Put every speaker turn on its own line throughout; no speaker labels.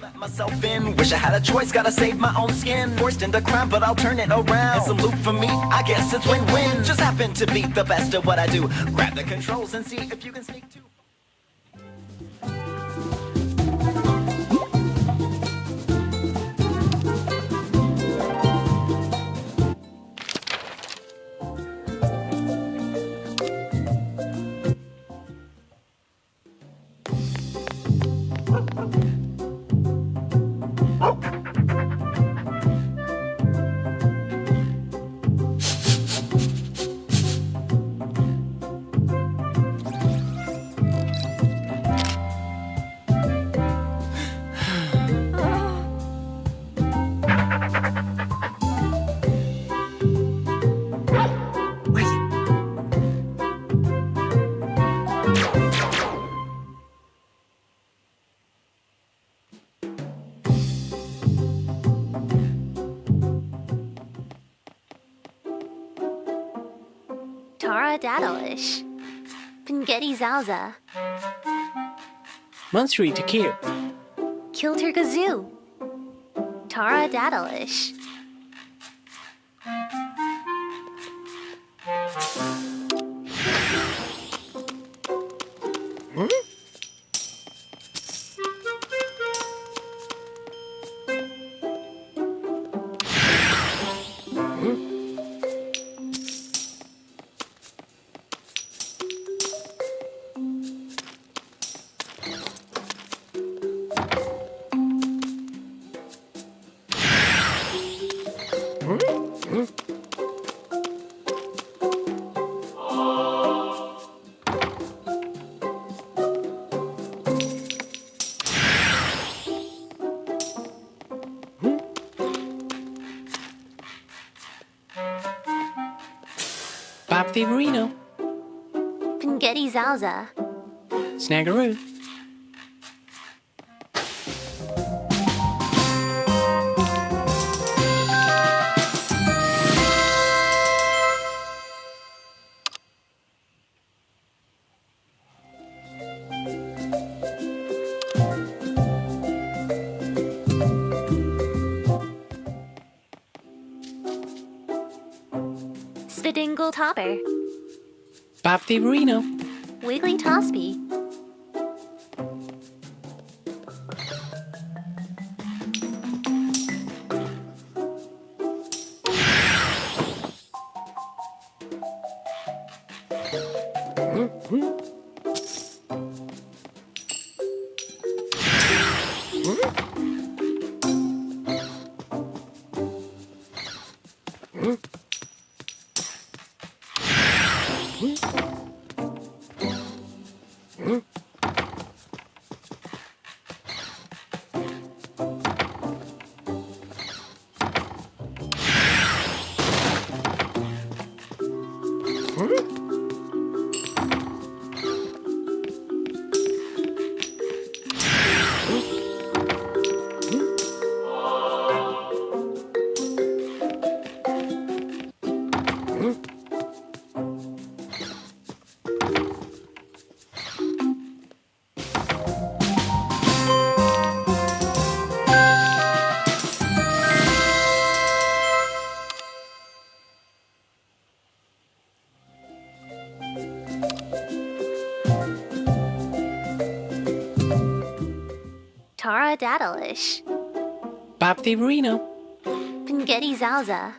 let myself in. Wish I had a choice, gotta save my own skin. Forced into crime, but I'll turn it around. It's a loop for me, I guess it's win-win. Just happen to be the best at what I do. Grab the controls and see if you can sneak too.
Tara Daddleish. Pingetti Zalza.
Monstery to kill.
Kilter Gazoo. Tara Daddleish. Hmm?
Bob the Marino.
Pingetti Zalza.
Snaggeroo.
Spidingle Topper.
Bob the Marino.
Wiggly Tospy. Mm-hmm. Huh? Tara Dadalish.
Bob DiBarino.
Pingetti Zalza.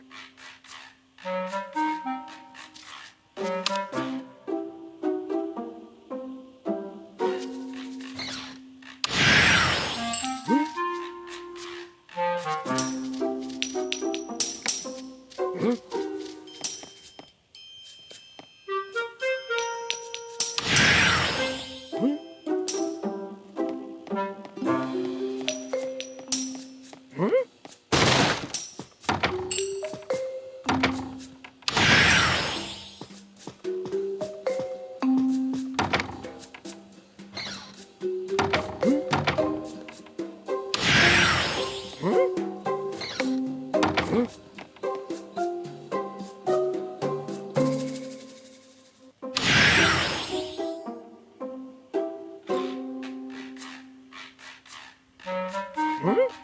Mm-hmm. Hmm?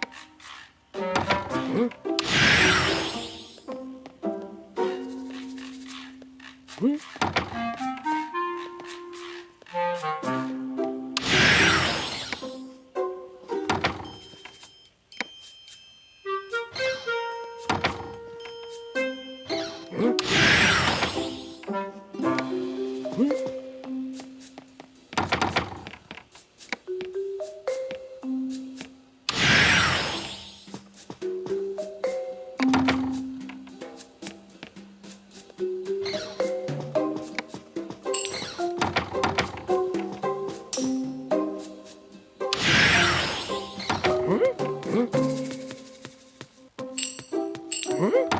Huh?